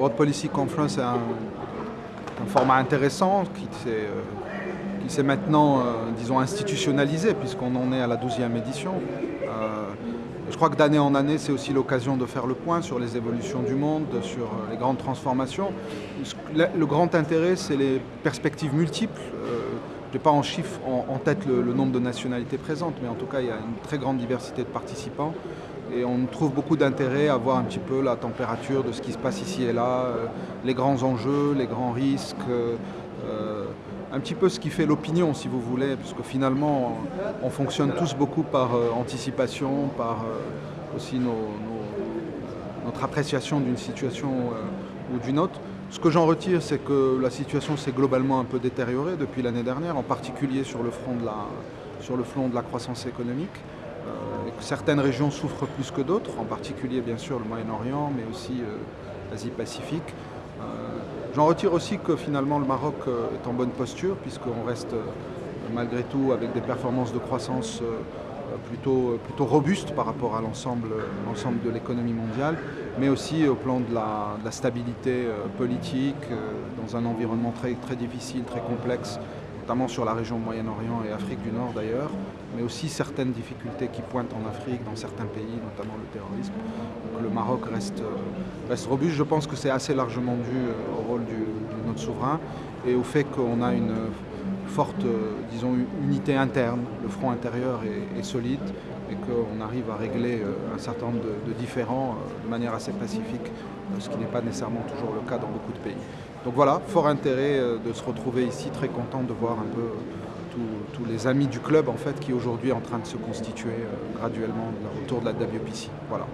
World Policy Conference est un, format intéressant qui s'est maintenant, disons, institutionnalisé puisqu'on en est à la 12e édition. Je crois que d'année en année, c'est aussi l'occasion de faire le point sur les évolutions du monde, sur les grandes transformations. Le grand intérêt, c'est les perspectives multiples. Je n'ai pas en chiffre en, tête le, nombre de nationalités présentes, mais en tout cas, il y a une très grande diversité de participants. Et on trouve beaucoup d'intérêt à voir un petit peu la température de ce qui se passe ici et là, euh, les grands enjeux, les grands risques, euh, euh, un petit peu ce qui fait l'opinion, si vous voulez, puisque finalement, on fonctionne tous beaucoup par anticipation, par aussi notre appréciation d'une situation ou d'une autre. Ce que j'en retire, c'est que la situation s'est globalement un peu détériorée depuis l'année dernière, en particulier sur le front sur le front de la croissance économique. Euh, certaines régions souffrent plus que d'autres, en particulier bien sûr le Moyen-Orient, mais aussi euh, l'Asie-Pacifique. Euh, j'en retire aussi que finalement le Maroc est en bonne posture, puisqu'on reste malgré tout avec des performances de croissance plutôt, plutôt robuste par rapport à l'ensemble de l'économie mondiale, mais aussi au plan de la, stabilité euh, politique, euh, dans un environnement très difficile, très complexe, notamment sur la région Moyen-Orient et Afrique du Nord d'ailleurs, mais aussi certaines difficultés qui pointent en Afrique, dans certains pays, notamment le terrorisme. Donc le Maroc reste, euh, reste robuste. Je pense que c'est assez largement dû au rôle de notre souverain et au fait qu'on a une forte, euh, disons, unité interne, le front intérieur est, solide et qu'on arrive à régler euh, un certain nombre de, différends euh, de manière assez pacifique, ce qui n'est pas nécessairement toujours le cas dans beaucoup de pays. Donc voilà, fort intérêt de se retrouver ici, très content de voir un peu tous, les amis du club en fait qui aujourd'hui est en train de se constituer graduellement autour de la WPC. Voilà.